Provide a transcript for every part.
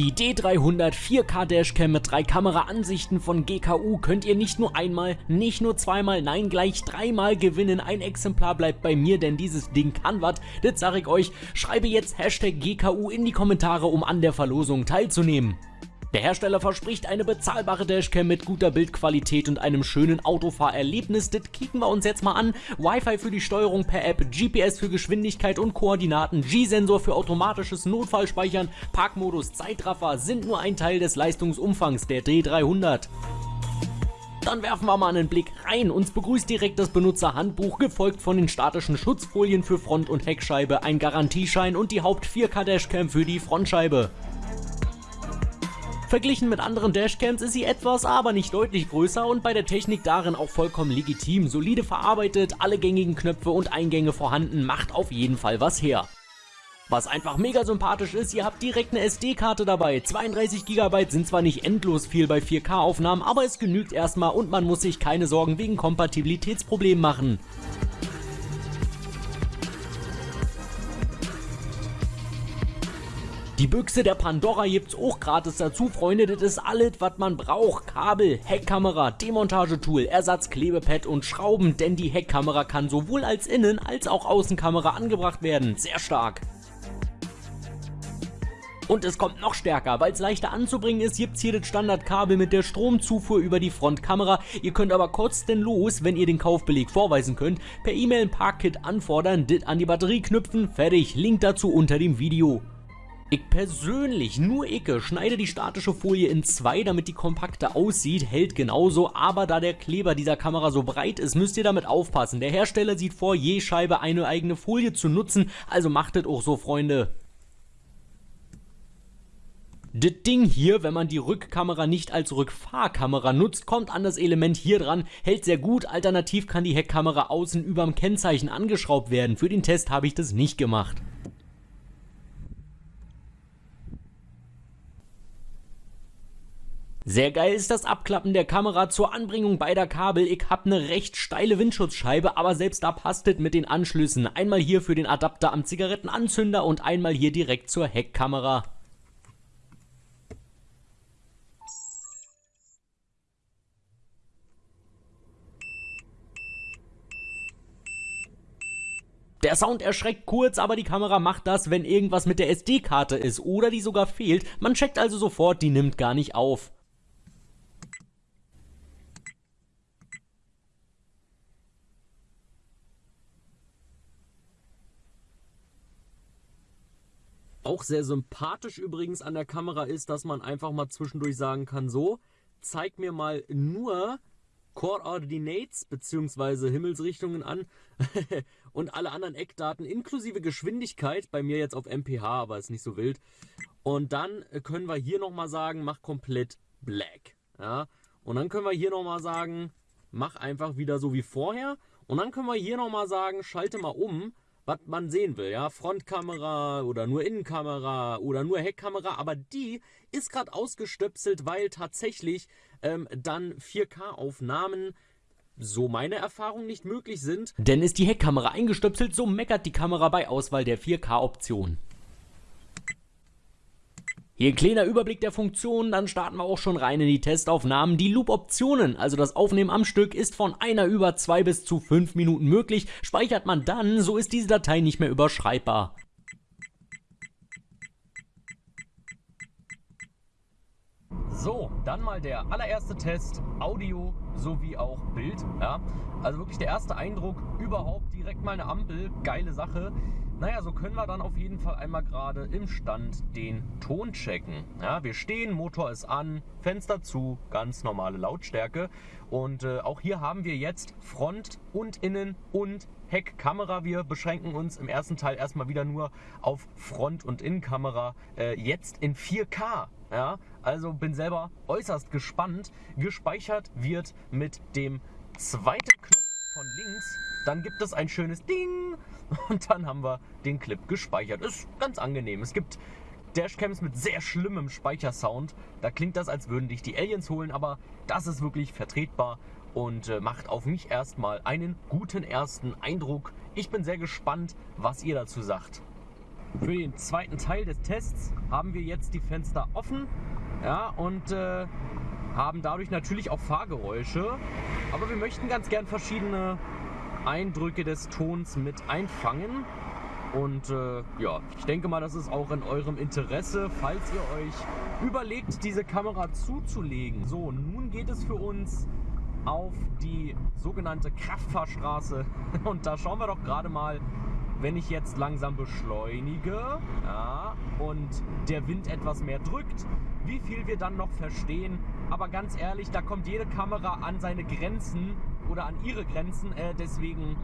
Die D300 4K Dashcam mit drei Kameraansichten von GKU könnt ihr nicht nur einmal, nicht nur zweimal, nein gleich dreimal gewinnen. Ein Exemplar bleibt bei mir, denn dieses Ding kann was. Das sage ich euch. Schreibe jetzt Hashtag GKU in die Kommentare, um an der Verlosung teilzunehmen. Der Hersteller verspricht eine bezahlbare Dashcam mit guter Bildqualität und einem schönen Autofahrerlebnis. Das kicken wir uns jetzt mal an. Wi-Fi für die Steuerung per App, GPS für Geschwindigkeit und Koordinaten, G-Sensor für automatisches Notfallspeichern, Parkmodus, Zeitraffer sind nur ein Teil des Leistungsumfangs der D300. Dann werfen wir mal einen Blick rein. Uns begrüßt direkt das Benutzerhandbuch, gefolgt von den statischen Schutzfolien für Front- und Heckscheibe, ein Garantieschein und die Haupt 4K Dashcam für die Frontscheibe. Verglichen mit anderen Dashcams ist sie etwas, aber nicht deutlich größer und bei der Technik darin auch vollkommen legitim. Solide verarbeitet, alle gängigen Knöpfe und Eingänge vorhanden, macht auf jeden Fall was her. Was einfach mega sympathisch ist, ihr habt direkt eine SD-Karte dabei. 32 GB sind zwar nicht endlos viel bei 4K-Aufnahmen, aber es genügt erstmal und man muss sich keine Sorgen wegen Kompatibilitätsproblemen machen. Die Büchse der Pandora gibt's auch gratis dazu, Freunde. Das ist alles, was man braucht. Kabel, Heckkamera, Demontagetool, Ersatzklebepad und Schrauben, denn die Heckkamera kann sowohl als Innen- als auch Außenkamera angebracht werden. Sehr stark. Und es kommt noch stärker, weil es leichter anzubringen ist, gibt's hier das Standardkabel mit der Stromzufuhr über die Frontkamera. Ihr könnt aber kostenlos, wenn ihr den Kaufbeleg vorweisen könnt, per E-Mail ein Parkkit anfordern, dit an die Batterie knüpfen, fertig. Link dazu unter dem Video. Ich persönlich, nur Icke, schneide die statische Folie in zwei, damit die kompakter aussieht, hält genauso, aber da der Kleber dieser Kamera so breit ist, müsst ihr damit aufpassen. Der Hersteller sieht vor, je Scheibe eine eigene Folie zu nutzen, also macht es auch so, Freunde. Das Ding hier, wenn man die Rückkamera nicht als Rückfahrkamera nutzt, kommt an das Element hier dran, hält sehr gut, alternativ kann die Heckkamera außen überm Kennzeichen angeschraubt werden. Für den Test habe ich das nicht gemacht. Sehr geil ist das Abklappen der Kamera zur Anbringung beider Kabel. Ich hab ne recht steile Windschutzscheibe, aber selbst da passt es mit den Anschlüssen. Einmal hier für den Adapter am Zigarettenanzünder und einmal hier direkt zur Heckkamera. Der Sound erschreckt kurz, aber die Kamera macht das, wenn irgendwas mit der SD-Karte ist oder die sogar fehlt. Man checkt also sofort, die nimmt gar nicht auf. Auch sehr sympathisch übrigens an der Kamera ist, dass man einfach mal zwischendurch sagen kann, so, zeig mir mal nur Coordinates bzw. Himmelsrichtungen an und alle anderen Eckdaten inklusive Geschwindigkeit, bei mir jetzt auf MPH, aber ist nicht so wild. Und dann können wir hier nochmal sagen, mach komplett black. Ja? Und dann können wir hier nochmal sagen, mach einfach wieder so wie vorher. Und dann können wir hier nochmal sagen, schalte mal um was man sehen will, ja, Frontkamera oder nur Innenkamera oder nur Heckkamera, aber die ist gerade ausgestöpselt, weil tatsächlich ähm, dann 4K-Aufnahmen so meine Erfahrung nicht möglich sind. Denn ist die Heckkamera eingestöpselt, so meckert die Kamera bei Auswahl der 4K-Option. Hier ein kleiner Überblick der Funktionen, dann starten wir auch schon rein in die Testaufnahmen. Die Loop-Optionen, also das Aufnehmen am Stück, ist von einer über zwei bis zu fünf Minuten möglich. Speichert man dann, so ist diese Datei nicht mehr überschreibbar. So, dann mal der allererste Test, Audio sowie auch Bild. Ja? Also wirklich der erste Eindruck überhaupt, direkt mal eine Ampel, geile Sache. Naja, so können wir dann auf jeden Fall einmal gerade im Stand den Ton checken. Ja, wir stehen, Motor ist an, Fenster zu, ganz normale Lautstärke. Und äh, auch hier haben wir jetzt Front und Innen und Heckkamera. Wir beschränken uns im ersten Teil erstmal wieder nur auf Front- und Innenkamera. Äh, jetzt in 4K. Ja, also bin selber äußerst gespannt. Gespeichert wird mit dem zweiten Knopf von links dann gibt es ein schönes Ding und dann haben wir den Clip gespeichert. Ist ganz angenehm. Es gibt Dashcams mit sehr schlimmem Speichersound. Da klingt das, als würden dich die Aliens holen, aber das ist wirklich vertretbar und äh, macht auf mich erstmal einen guten ersten Eindruck. Ich bin sehr gespannt, was ihr dazu sagt. Für den zweiten Teil des Tests haben wir jetzt die Fenster offen ja, und äh, haben dadurch natürlich auch Fahrgeräusche. Aber wir möchten ganz gern verschiedene Eindrücke des Tons mit einfangen. Und äh, ja, ich denke mal, das ist auch in eurem Interesse, falls ihr euch überlegt, diese Kamera zuzulegen. So, nun geht es für uns auf die sogenannte Kraftfahrstraße. Und da schauen wir doch gerade mal, wenn ich jetzt langsam beschleunige ja, und der Wind etwas mehr drückt, wie viel wir dann noch verstehen. Aber ganz ehrlich, da kommt jede Kamera an seine Grenzen oder an ihre Grenzen. Äh, deswegen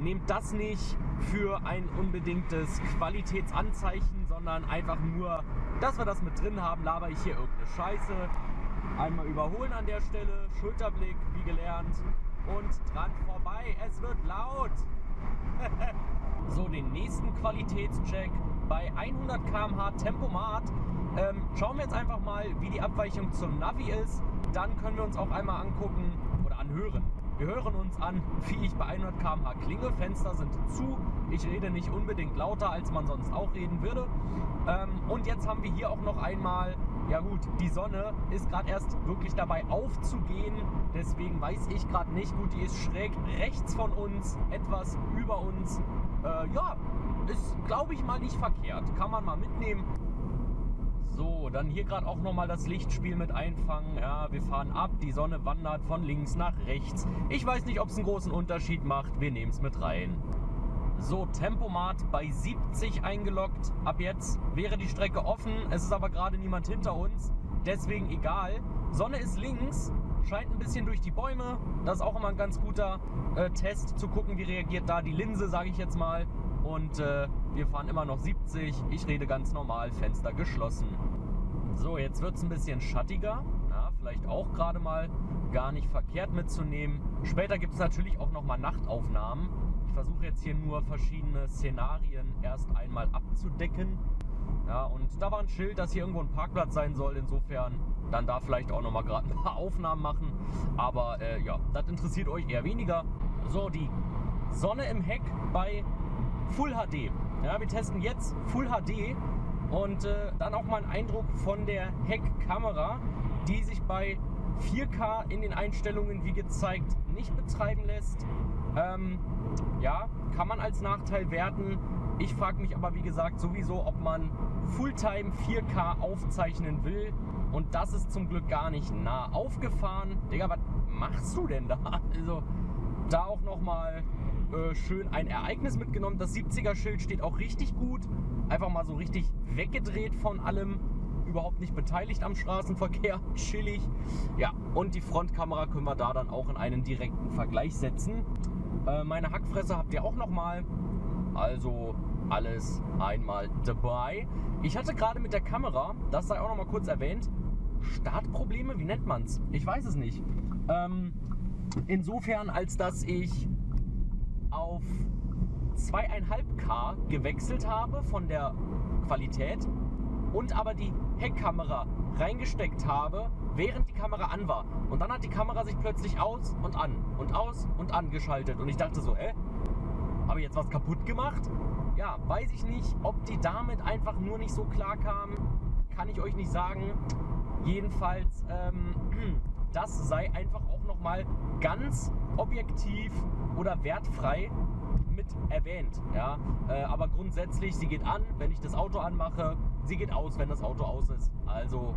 nehmt das nicht für ein unbedingtes Qualitätsanzeichen, sondern einfach nur, dass wir das mit drin haben, laber ich hier irgendeine Scheiße. Einmal überholen an der Stelle, Schulterblick, wie gelernt und dran vorbei. Es wird laut. so, den nächsten Qualitätscheck bei 100 km/h Tempomat. Ähm, schauen wir jetzt einfach mal, wie die Abweichung zum Navi ist. Dann können wir uns auch einmal angucken anhören, wir hören uns an, wie ich bei 100 km/h klinge. Fenster sind zu. Ich rede nicht unbedingt lauter, als man sonst auch reden würde. Ähm, und jetzt haben wir hier auch noch einmal, ja gut, die Sonne ist gerade erst wirklich dabei aufzugehen. Deswegen weiß ich gerade nicht. Gut, die ist schräg rechts von uns, etwas über uns. Äh, ja, ist glaube ich mal nicht verkehrt. Kann man mal mitnehmen. So, dann hier gerade auch nochmal das Lichtspiel mit einfangen. Ja, wir fahren ab, die Sonne wandert von links nach rechts. Ich weiß nicht, ob es einen großen Unterschied macht. Wir nehmen es mit rein. So, Tempomat bei 70 eingeloggt. Ab jetzt wäre die Strecke offen. Es ist aber gerade niemand hinter uns. Deswegen egal. Sonne ist links, scheint ein bisschen durch die Bäume. Das ist auch immer ein ganz guter äh, Test, zu gucken, wie reagiert da die Linse, sage ich jetzt mal. Und äh, wir fahren immer noch 70. Ich rede ganz normal, Fenster geschlossen. So, jetzt wird es ein bisschen schattiger. Ja, vielleicht auch gerade mal gar nicht verkehrt mitzunehmen. Später gibt es natürlich auch nochmal Nachtaufnahmen. Ich versuche jetzt hier nur verschiedene Szenarien erst einmal abzudecken. Ja, und da war ein Schild, dass hier irgendwo ein Parkplatz sein soll. Insofern dann da vielleicht auch nochmal gerade ein paar Aufnahmen machen. Aber äh, ja, das interessiert euch eher weniger. So, die Sonne im Heck bei Full HD. Ja, wir testen jetzt Full HD und äh, dann auch mal einen Eindruck von der Heckkamera, die sich bei 4K in den Einstellungen wie gezeigt nicht betreiben lässt. Ähm, ja, kann man als Nachteil werten. Ich frage mich aber wie gesagt sowieso, ob man Fulltime 4K aufzeichnen will. Und das ist zum Glück gar nicht nah aufgefahren. Digga, was machst du denn da? Also da auch nochmal äh, schön ein Ereignis mitgenommen. Das 70er-Schild steht auch richtig gut. Einfach mal so richtig weggedreht von allem. Überhaupt nicht beteiligt am Straßenverkehr. Chillig. Ja, und die Frontkamera können wir da dann auch in einen direkten Vergleich setzen. Äh, meine Hackfresse habt ihr auch nochmal. Also alles einmal dabei. Ich hatte gerade mit der Kamera, das sei auch nochmal kurz erwähnt, Startprobleme, wie nennt man es? Ich weiß es nicht. Ähm, insofern, als dass ich auf 2,5K gewechselt habe von der Qualität und aber die Heckkamera reingesteckt habe, während die Kamera an war. Und dann hat die Kamera sich plötzlich aus und an und aus und angeschaltet. Und ich dachte so, hä? Habe ich jetzt was kaputt gemacht? Ja, weiß ich nicht. Ob die damit einfach nur nicht so klar kam, kann ich euch nicht sagen. Jedenfalls, ähm, das sei einfach auch nochmal ganz objektiv oder wertfrei mit erwähnt. Ja? Äh, aber grundsätzlich, sie geht an, wenn ich das Auto anmache, sie geht aus, wenn das Auto aus ist. Also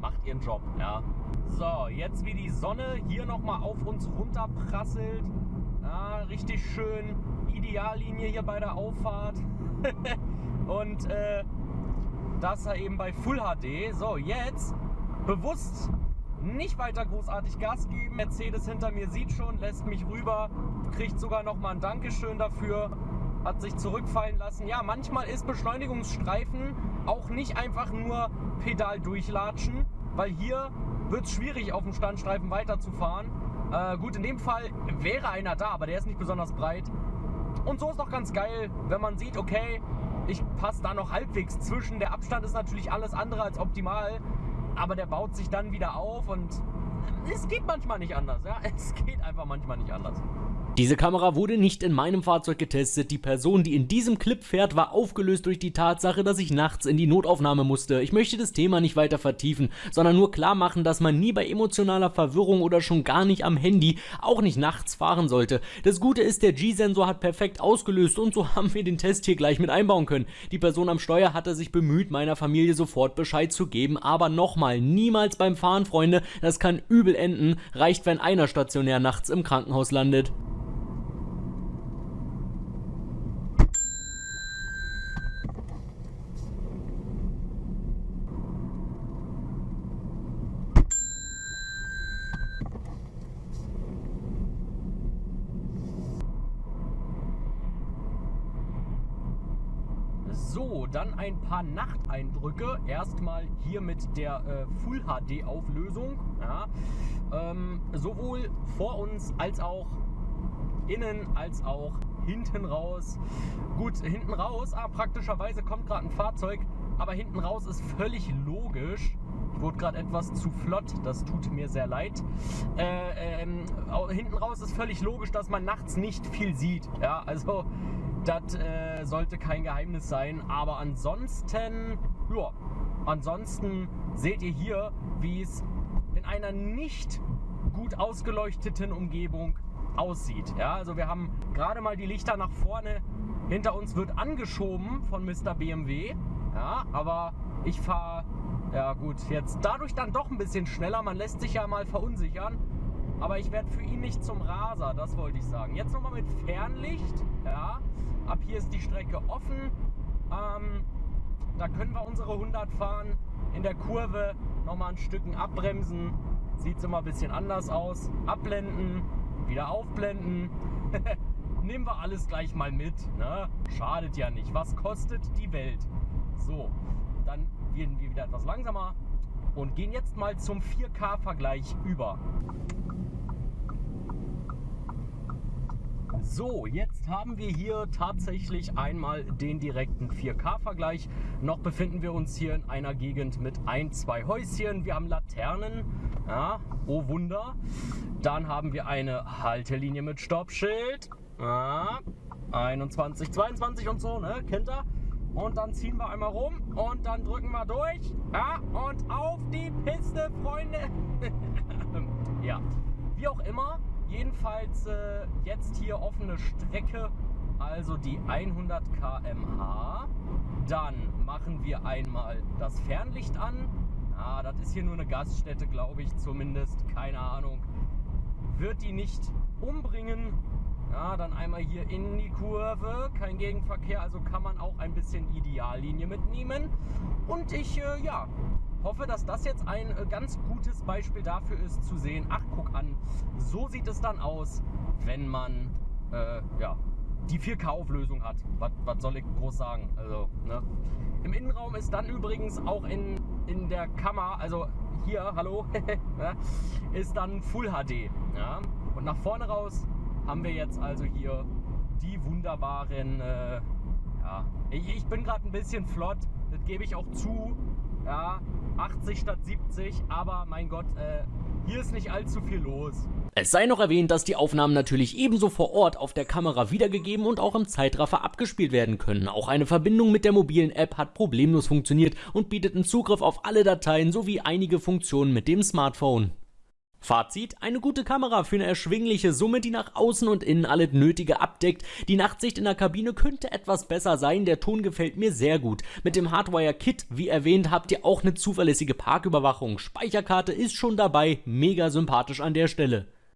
macht ihren Job. Ja? So, jetzt wie die Sonne hier nochmal auf uns runterprasselt. Ja, richtig schön Ideallinie hier bei der Auffahrt. Und äh, das eben bei Full HD. So, jetzt bewusst nicht weiter großartig Gas geben. Mercedes hinter mir sieht schon, lässt mich rüber, kriegt sogar noch mal ein Dankeschön dafür, hat sich zurückfallen lassen. Ja, manchmal ist Beschleunigungsstreifen auch nicht einfach nur Pedal durchlatschen, weil hier wird es schwierig, auf dem Standstreifen weiterzufahren. Äh, gut, in dem Fall wäre einer da, aber der ist nicht besonders breit. Und so ist doch ganz geil, wenn man sieht, okay, ich passe da noch halbwegs zwischen. Der Abstand ist natürlich alles andere als optimal aber der baut sich dann wieder auf und es geht manchmal nicht anders. Ja? Es geht einfach manchmal nicht anders. Diese Kamera wurde nicht in meinem Fahrzeug getestet. Die Person, die in diesem Clip fährt, war aufgelöst durch die Tatsache, dass ich nachts in die Notaufnahme musste. Ich möchte das Thema nicht weiter vertiefen, sondern nur klar machen, dass man nie bei emotionaler Verwirrung oder schon gar nicht am Handy, auch nicht nachts fahren sollte. Das Gute ist, der G-Sensor hat perfekt ausgelöst und so haben wir den Test hier gleich mit einbauen können. Die Person am Steuer hatte sich bemüht, meiner Familie sofort Bescheid zu geben, aber nochmal, niemals beim Fahren, Freunde, das kann übel enden, reicht, wenn einer stationär nachts im Krankenhaus landet. So, dann ein paar Nachteindrücke. Erstmal hier mit der äh, Full HD Auflösung. Ja. Ähm, sowohl vor uns als auch innen als auch hinten raus. Gut, hinten raus, ah, praktischerweise kommt gerade ein Fahrzeug, aber hinten raus ist völlig logisch. Ich wurde gerade etwas zu flott, das tut mir sehr leid. Äh, ähm, hinten raus ist völlig logisch, dass man nachts nicht viel sieht. Ja, also das äh, sollte kein Geheimnis sein. Aber ansonsten, ja, ansonsten seht ihr hier, wie es in einer nicht gut ausgeleuchteten Umgebung aussieht. Ja, also wir haben gerade mal die Lichter nach vorne. Hinter uns wird angeschoben von Mr. BMW. Ja, aber ich fahre, ja gut, jetzt dadurch dann doch ein bisschen schneller. Man lässt sich ja mal verunsichern. Aber ich werde für ihn nicht zum Raser, das wollte ich sagen. Jetzt nochmal mit Fernlicht. Ja, Ab hier ist die Strecke offen. Ähm, da können wir unsere 100 fahren. In der Kurve nochmal ein Stücken abbremsen. Sieht es immer ein bisschen anders aus. Abblenden, wieder aufblenden. Nehmen wir alles gleich mal mit. Ne? Schadet ja nicht. Was kostet die Welt? So, dann werden wir wieder etwas langsamer und gehen jetzt mal zum 4K-Vergleich über. So, jetzt haben wir hier tatsächlich einmal den direkten 4K-Vergleich. Noch befinden wir uns hier in einer Gegend mit ein, zwei Häuschen. Wir haben Laternen, ja, oh Wunder. Dann haben wir eine Haltelinie mit Stoppschild. Ja, 21, 22 und so, ne? Kennt ihr? Und dann ziehen wir einmal rum und dann drücken wir durch. Ja, und auf die Piste, Freunde. ja, wie auch immer, Jedenfalls äh, jetzt hier offene Strecke, also die 100 km/h. Dann machen wir einmal das Fernlicht an. Ah, das ist hier nur eine Gaststätte, glaube ich zumindest. Keine Ahnung. Wird die nicht umbringen. Ja, dann einmal hier in die Kurve. Kein Gegenverkehr, also kann man auch ein bisschen Ideallinie mitnehmen. Und ich, äh, ja, hoffe, dass das jetzt ein äh, ganz gutes Beispiel dafür ist, zu sehen, ach guck an, so sieht es dann aus, wenn man äh, ja, die 4K-Auflösung hat. Was soll ich groß sagen? Also, ne? Im Innenraum ist dann übrigens auch in, in der Kammer, also hier, hallo, ist dann Full HD. Ja? Und nach vorne raus haben wir jetzt also hier die wunderbaren, äh, ja, ich, ich bin gerade ein bisschen flott, das gebe ich auch zu, ja, 80 statt 70, aber mein Gott, äh, hier ist nicht allzu viel los. Es sei noch erwähnt, dass die Aufnahmen natürlich ebenso vor Ort auf der Kamera wiedergegeben und auch im Zeitraffer abgespielt werden können. Auch eine Verbindung mit der mobilen App hat problemlos funktioniert und bietet einen Zugriff auf alle Dateien sowie einige Funktionen mit dem Smartphone. Fazit, eine gute Kamera für eine erschwingliche Summe, die nach außen und innen alles Nötige abdeckt. Die Nachtsicht in der Kabine könnte etwas besser sein, der Ton gefällt mir sehr gut. Mit dem Hardwire Kit, wie erwähnt, habt ihr auch eine zuverlässige Parküberwachung. Speicherkarte ist schon dabei, mega sympathisch an der Stelle.